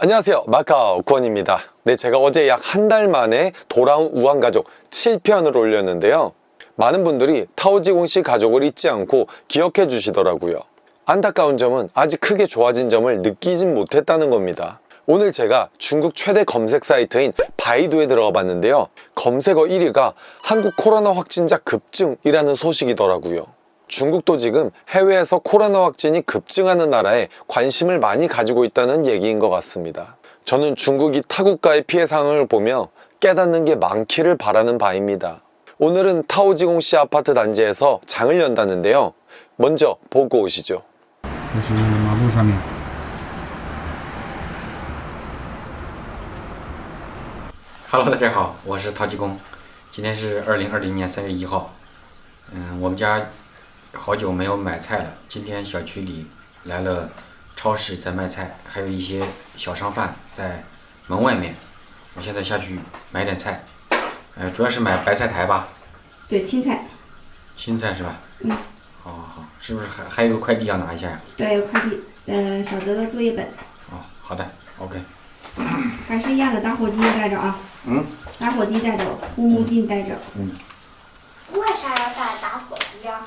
안녕하세요. 마카오 권입니다. 네 제가 어제 약 한 달 만에 돌아온 우한가족 7편을 올렸는데요. 많은 분들이 타오지공씨 가족을 잊지 않고 기억해 주시더라고요. 안타까운 점은 아직 크게 좋아진 점을 느끼진 못했다는 겁니다. 오늘 제가 중국 최대 검색 사이트인 바이두에 들어가 봤는데요. 검색어 1위가 한국 코로나 확진자 급증이라는 소식이더라고요 중국도 지금 해외에서 코로나 확진이 급증하는 나라에 관심을 많이 가지고 있다는 얘기인 것 같습니다. 저는 중국이 타국가의 피해 상황을 보며 깨닫는 게 많기를 바라는 바입니다. 오늘은 타오지공시 아파트 단지에서 장을 연다는데요. 먼저 보고 오시죠. 这是马路上面。 Hello，大家好，我是陶吉公，今天是二零二零年三月一号。嗯，我们家 好久没有买菜了，今天小区里来了超市在卖菜，还有一些小商贩在门外面。我现在下去买点菜，呃，主要是买白菜苔吧，对，青菜，青菜是吧？嗯。好好好，是不是还还有个快递要拿一下呀？对，快递，呃，小泽的作业本，哦，好的，OK。还是一样的，打火机带着啊。嗯。打火机带着，护目镜带着。嗯。为啥要带打火机啊？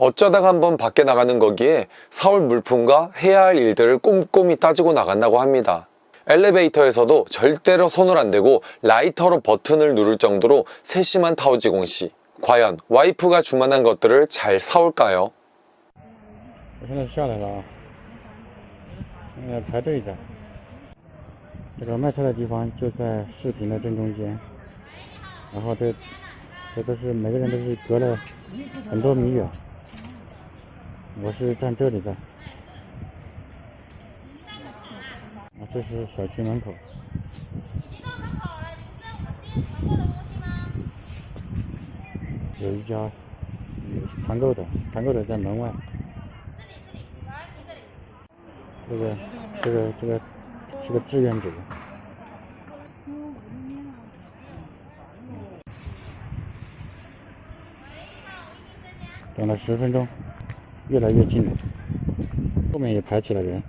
어쩌다가 한번 밖에 나가는 거기에 사올 물품과 해야 할 일들을 꼼꼼히 따지고 나간다고 합니다. 엘리베이터에서도 절대로 손을 안 대고 라이터로 버튼을 누를 정도로 세심한 타오지공 씨. 과연 와이프가 주문한 것들을 잘 사올까요? 我现在下来了啊，现在排队着。这个卖菜的地方就在视频的正中间，然后这这都是每个人都是隔了很多米远。 我是站这里的，啊，这是小区门口。有一家团购的，团购的在门外。这个这个这个是个志愿者。等了十分钟，越来越近了，后面也排起了人。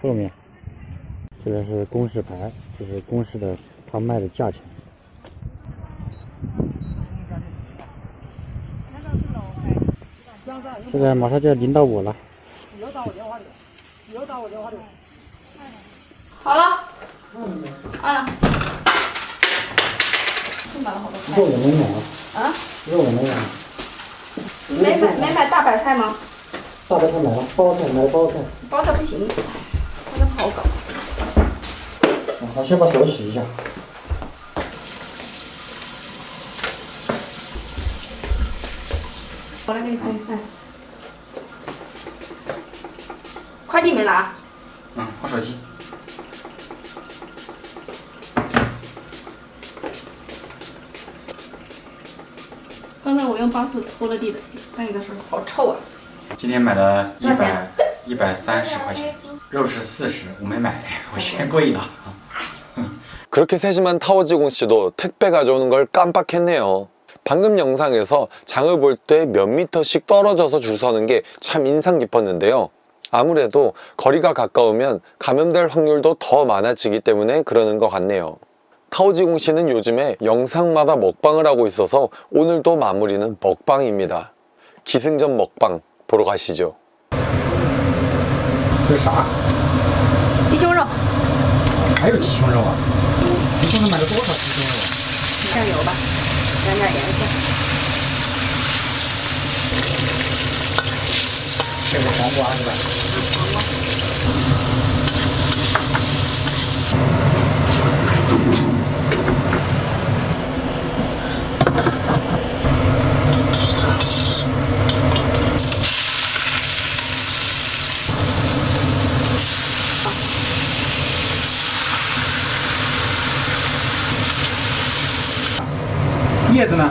后面这边是公示牌，这是公示的他卖的价钱。现在马上就要轮到我了。好了，按了。买了好多菜肉也没买啊？啊？肉也没买，没买没买大白菜吗？大白菜买了，包菜买了包菜。包菜不行，包菜不好搞。好，先把手洗一下。我来给你看一看。快递没拿？嗯，我手机。刚才我用巴斯拖了地的，那个时候好臭啊！今天买了一多少百钱一百三十块钱，肉是四十，我没买，我嫌贵了。 그렇게 세심한 타오지공 씨도 택배 가져오는 걸 깜빡했네요. 방금 영상에서 장을 볼 때 몇 미터씩 떨어져서 줄 서는 게 참 인상 깊었는데요. 아무래도 거리가 가까우면 감염될 확률도 더 많아지기 때문에 그러는 것 같네요. 타오지공 씨는 요즘에 영상마다 먹방을 하고 있어서 오늘도 마무리는 먹방입니다. 기승전 먹방 보러 가시죠. 这是啥？鸡胸肉，还有鸡胸肉啊？你现在买了多少鸡胸肉？酱油吧，染点颜色。这是黄瓜是吧？ 叶子呢？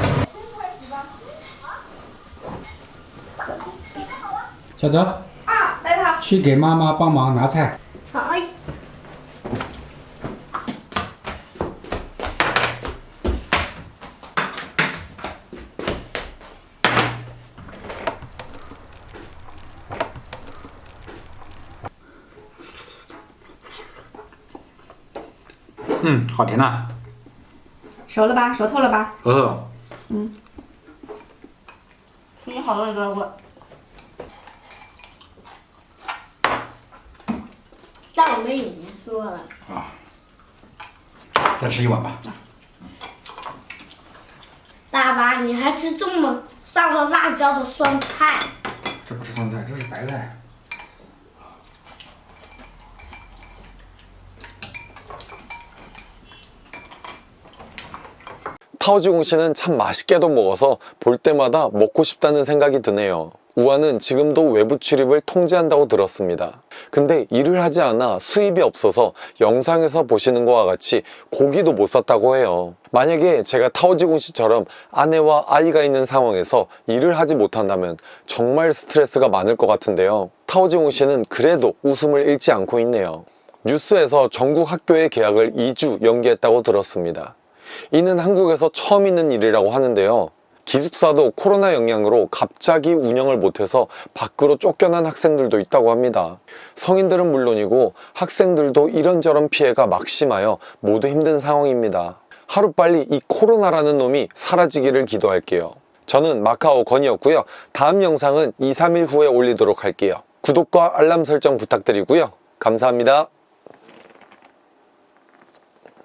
小泽，啊，来吧。去给妈妈帮忙拿菜。好，嗯，好甜呐、熟了吧？熟透了吧？嗯。嗯，你好了，哥我。但我们已经说了啊，再吃一碗吧。爸爸，你还吃这么上了辣椒的酸菜？这不是酸菜，这是白菜。 타오지공 씨는 참 맛있게도 먹어서 볼 때마다 먹고 싶다는 생각이 드네요. 우아는 지금도 외부 출입을 통제한다고 들었습니다. 근데 일을 하지 않아 수입이 없어서 영상에서 보시는 것과 같이 고기도 못 샀다고 해요. 만약에 제가 타오지공 씨처럼 아내와 아이가 있는 상황에서 일을 하지 못한다면 정말 스트레스가 많을 것 같은데요. 타오지공 씨는 그래도 웃음을 잃지 않고 있네요. 뉴스에서 전국 학교의 개학을 2주 연기했다고 들었습니다. 이는 한국에서 처음 있는 일이라고 하는데요. 기숙사도 코로나 영향으로 갑자기 운영을 못해서 밖으로 쫓겨난 학생들도 있다고 합니다. 성인들은 물론이고 학생들도 이런저런 피해가 막심하여 모두 힘든 상황입니다. 하루빨리 이 코로나라는 놈이 사라지기를 기도할게요. 저는 마카오 건이었고요. 다음 영상은 2, 3일 후에 올리도록 할게요. 구독과 알람 설정 부탁드리고요. 감사합니다.